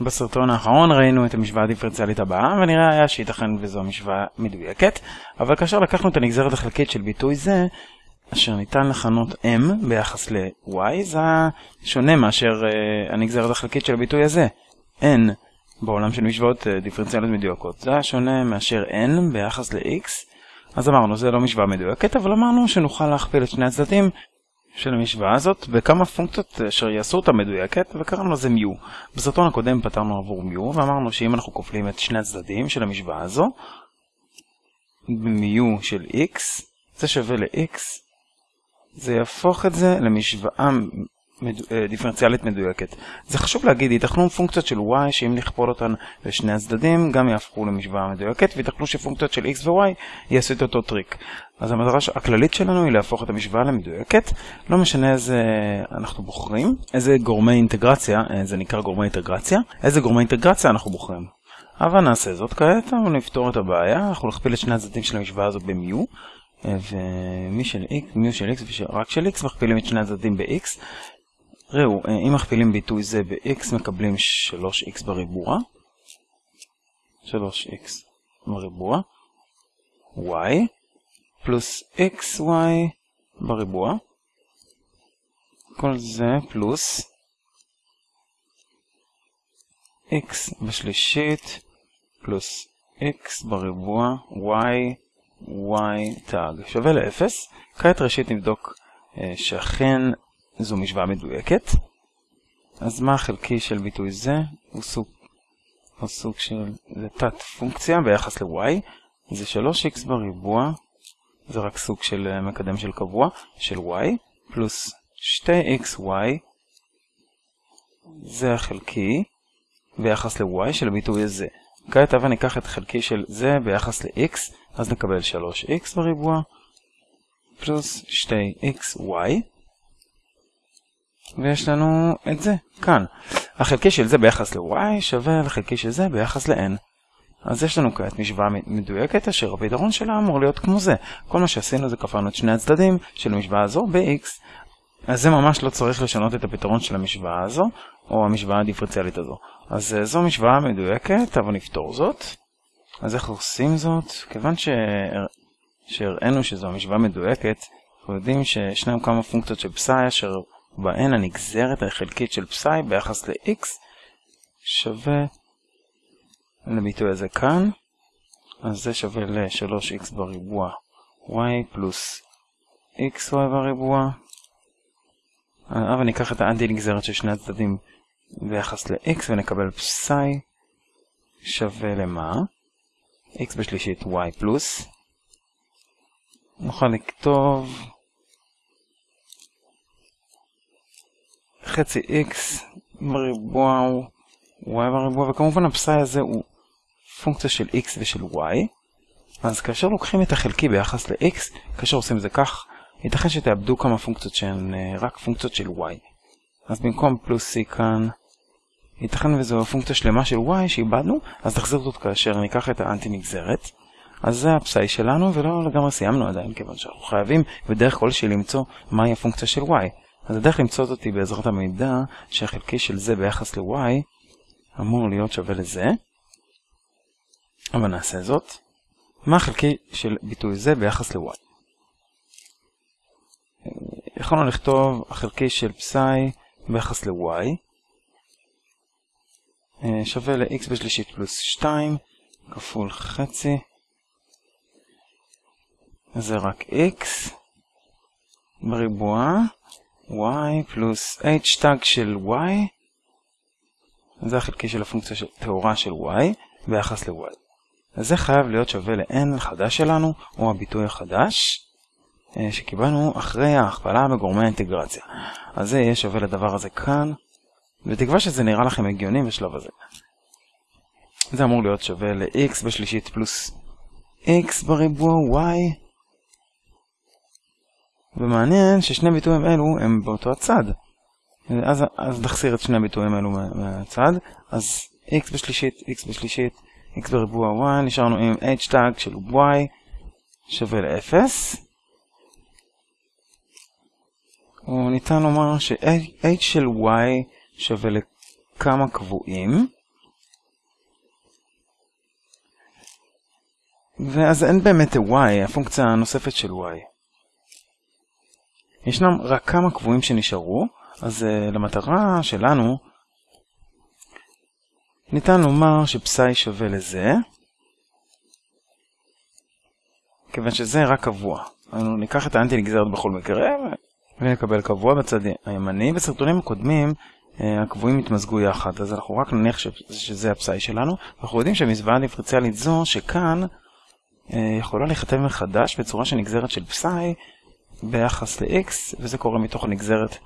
בסרטון האחרון ראינו את המשוואה הדיפרנציאלית הבאה, ונראה היה שייתכן וזו המשוואה מדויקת, אבל כאשר לקחנו את הנגזרת החלקית של ביטוי זה, אשר ניתן לכנות m ביחס ל-y, זה שונה מאשר uh, הנגזרת החלקית של הביטוי הזה. n בעולם של משוואות uh, דיפרנציאליות מדויקות, זה שונה מאשר n ביחס ל-x, אז אמרנו, זה לא משוואה מדויקת, אבל אמרנו שנוכל להכפיל את שני הצדדים של המשוואה הזאת בכמה פונקציות אשר יעשו אותה מדויקת וקראנו לזה מיו. בסרטון הקודם פתרנו עבור מיו ואמרנו שאם אנחנו כופלים את שני הצדדים של המשוואה הזו מיו של x זה שווה ל-x זה יהפוך את זה למשוואה אה, דיפרנציאלית מדויקת. זה חשוב להגיד, ייתכנו פונקציות של y שאם נכפול אותן לשני הצדדים גם יהפכו למשוואה מדויקת, וייתכנו שפונקציות של x ו-y יעשו את אותו טריק. אז המטרה הכללית שלנו היא להפוך את המשוואה למדויקת, לא משנה איזה אנחנו בוחרים, איזה גורמי אינטגרציה, אה, זה נקרא גורמי אינטגרציה, איזה גורמי אינטגרציה אנחנו בוחרים. אבל נעשה זאת כעת, אבל נפתור את הבעיה, אנחנו נכפיל את שני הצדדים של המשוואה הזו במיו, אה, ומי של x, מיו של x ורק של x מכפילים את שני הצדדים ב-x, ראו, אה, אם מכפילים ביטוי זה ב-x מקבלים 3x בריבוע, 3x בריבוע, y, פלוס xy בריבוע, כל זה פלוס x בשלישית, פלוס x בריבוע, y, y תג. שווה ל-0. כעת ראשית נבדוק אה, שאכן זו משוואה מדויקת. אז מה החלקי של ביטוי זה? הוא סוג, הוא סוג של, זה תת פונקציה ביחס ל-y, זה 3x בריבוע, זה רק סוג של אה, מקדם של קבוע, של y, פלוס 2xy, זה החלקי ביחס ל-y של הביטוי הזה. כעת אבל ניקח את החלקי של זה ביחס ל-x, אז נקבל 3x בריבוע, פלוס 2xy. ויש לנו את זה כאן. החלקי של זה ביחס ל-y שווה לחלקי של זה ביחס ל-n. אז יש לנו כעת משוואה מדויקת אשר הפתרון שלה אמור להיות כמו זה. כל מה שעשינו זה כפרנו את שני הצדדים של המשוואה הזו ב-x. אז זה ממש לא צריך לשנות את הפתרון של המשוואה הזו, או המשוואה הדיפרנציאלית הזו. אז אה, זו משוואה מדויקת, אבל נפתור זאת. אז איך עושים זאת? כיוון שהראינו שזו המשוואה מדויקת, אנחנו יודעים שישנם כמה פונקציות של פסאי אשר בהן הנגזרת החלקית של פסאי ביחס ל-x שווה לביטוי הזה כאן, אז זה שווה ל-3x בריבוע y פלוס xy בריבוע. אבל ניקח את האנטי נגזרת של שני הצדדים ביחס ל-x ונקבל פסאי שווה למה? x בשלישית y פלוס. נוכל לכתוב חצי x בריבוע הוא y בריבוע, וכמובן הפסאי הזה הוא פונקציה של x ושל y. אז כאשר לוקחים את החלקי ביחס ל-x, כאשר עושים זה כך, ייתכן שתאבדו כמה פונקציות שהן uh, רק פונקציות של y. אז במקום פלוס c כאן, ייתכן וזו פונקציה שלמה של y שאיבדנו, אז תחזיר זאת כאשר ניקח את האנטי נגזרת. אז זה הפסאי שלנו, ולא לגמרי סיימנו עדיין, כיוון שאנחנו חייבים בדרך כלשהי למצוא מהי הפונקציה של y. אז הדרך למצוא אותי בעזרת המידע שהחלקי של זה ביחס ל-y אמור להיות שווה לזה. אבל נעשה זאת. מה החלקי של ביטוי זה ביחס ל-y? יכולנו לכתוב החלקי של פסאי ביחס ל-y שווה ל-x בשלישית פלוס 2 כפול חצי זה רק x בריבוע y פלוס h תג של y, זה החלקי של הפונקציה של טהורה של y ביחס ל-y. אז זה חייב להיות שווה ל-n החדש שלנו, או הביטוי החדש, אה, שקיבלנו אחרי ההכפלה בגורמי האינטגרציה. אז זה יהיה שווה לדבר הזה כאן, בתקווה שזה נראה לכם הגיוני בשלב הזה. זה אמור להיות שווה ל-x בשלישית פלוס x בריבוע y ומעניין ששני ביטויים אלו הם באותו הצד. אז, אז נחסיר את שני הביטויים אלו מהצד. אז x בשלישית, x בשלישית, x בריבוע y, נשארנו עם h tag של y שווה ל-0. וניתן לומר ש-h של y שווה לכמה קבועים. ואז אין באמת y, הפונקציה הנוספת של y. ישנם רק כמה קבועים שנשארו, אז uh, למטרה שלנו ניתן לומר שפסאי שווה לזה, כיוון שזה רק קבוע. אנחנו ניקח את האנטי נגזרת בכל מקרה ונקבל קבוע בצד הימני. בסרטונים הקודמים אה, הקבועים התמזגו יחד, אז אנחנו רק נניח שזה הפסאי שלנו. אנחנו יודעים שהמסוואה הדיפרנציאלית זו שכאן אה, יכולה להיכתב מחדש בצורה של נגזרת של פסאי ביחס ל-x, וזה קורה מתוך הנגזרת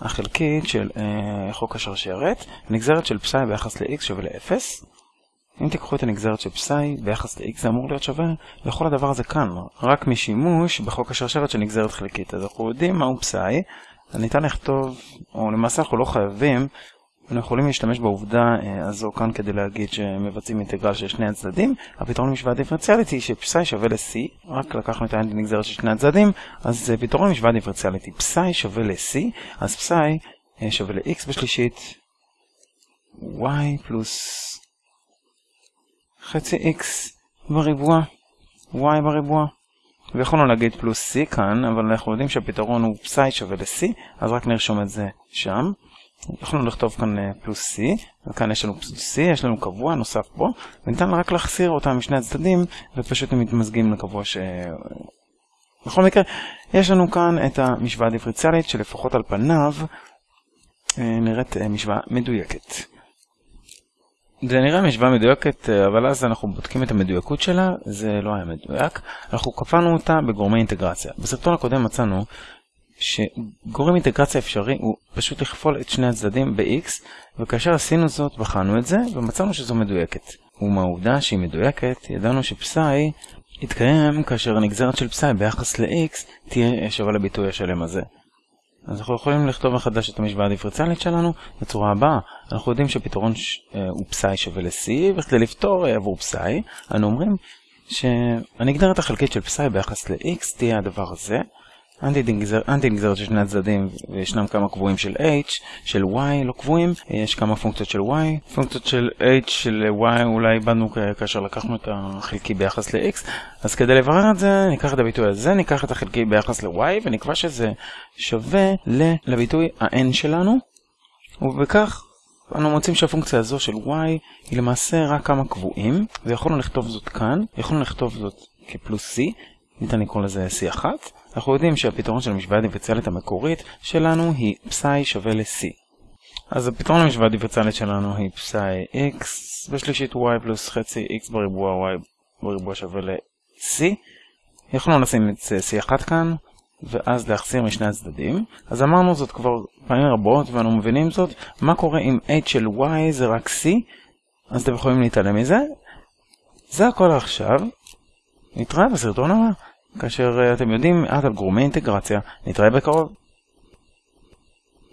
החלקית של אה, חוק השרשרת. נגזרת של פסאי ביחס ל-x שווה ל-0. אם תיקחו את הנגזרת של פסאי ביחס ל-x זה אמור להיות שווה לכל הדבר הזה כאן, רק משימוש בחוק השרשרת של נגזרת חלקית. אז אנחנו יודעים מהו פסאי, ניתן לכתוב, או למעשה אנחנו לא חייבים, אנחנו יכולים להשתמש בעובדה אה, הזו כאן כדי להגיד שמבצעים אינטגרל של שני הצדדים. הפתרון למשוואה דיפרנציאלית היא שפסאי שווה ל-c, רק לקחנו את הנגזרת של שני הצדדים, אז אה, פתרון למשוואה דיפרנציאלית היא פסאי שווה ל-c, אז פסאי אה, שווה ל-x בשלישית, y פלוס חצי x בריבוע, y בריבוע. ויכולנו להגיד פלוס c כאן, אבל אנחנו יודעים שהפתרון הוא פסאי שווה ל-c, אז רק נרשום את זה שם. יכולנו לכתוב כאן אה, פלוס c, וכאן יש לנו פלוס c, יש לנו קבוע נוסף פה, וניתן רק להחסיר אותם משני הצדדים, ופשוט הם מתמזגים לקבוע ש... בכל מקרה, יש לנו כאן את המשוואה הדיפרנציאלית שלפחות על פניו אה, נראית אה, משוואה מדויקת. זה נראה משוואה מדויקת, אבל אז אנחנו בודקים את המדויקות שלה, זה לא היה מדויק. אנחנו קפלנו אותה בגורמי אינטגרציה. בסרטון הקודם מצאנו שגורם אינטגרציה אפשרי הוא פשוט לכפול את שני הצדדים ב-x, וכאשר עשינו זאת בחנו את זה, ומצאנו שזו מדויקת. ומהעובדה שהיא מדויקת, ידענו שפסאי יתקיים כאשר הנגזרת של פסאי ביחס ל-x תהיה שווה לביטוי השלם הזה. אז אנחנו יכולים לכתוב מחדש את המשוואה הדיפרנציאלית שלנו בצורה הבאה. אנחנו יודעים שפתרון ש... אה, הוא פסאי שווה ל-c, וכדי לפתור אה, עבור פסאי, אנו אומרים שהנגדרת החלקית של פסאי ביחס ל-x תהיה הדבר הזה. אנטי נגזרת של שני הצדדים וישנם כמה קבועים של h, של y לא קבועים, יש כמה פונקציות של y, פונקציות של h של y אולי איבדנו כאשר לקחנו את החלקי ביחס ל-x, אז כדי לברר את זה ניקח את הביטוי הזה, ניקח את החלקי ביחס ל-y ונקבע שזה שווה לביטוי ה-n שלנו, ובכך אנו מוצאים שהפונקציה הזו של y היא למעשה רק כמה קבועים, ויכולנו לכתוב זאת כאן, יכולנו לכתוב זאת כפלוס c, ניתן לקרוא לזה c1, אנחנו יודעים שהפתרון של המשוואה הדיפרנציאלית המקורית שלנו היא פסאי שווה ל-c. אז הפתרון למשוואה הדיפרנציאלית שלנו היא פסאי x בשלישית y פלוס חצי x בריבוע y בריבוע שווה ל-c. יכולנו לשים את c1 כאן, ואז להחסיר משני הצדדים. אז אמרנו זאת כבר פעמים רבות ואנו מבינים זאת. מה קורה אם h של y זה רק c? אז אתם יכולים להתעלם מזה. זה הכל עכשיו. נתראה בסרטון הבא. כאשר אה, אתם יודעים מעט על גורמי אינטגרציה, נתראה בקרוב.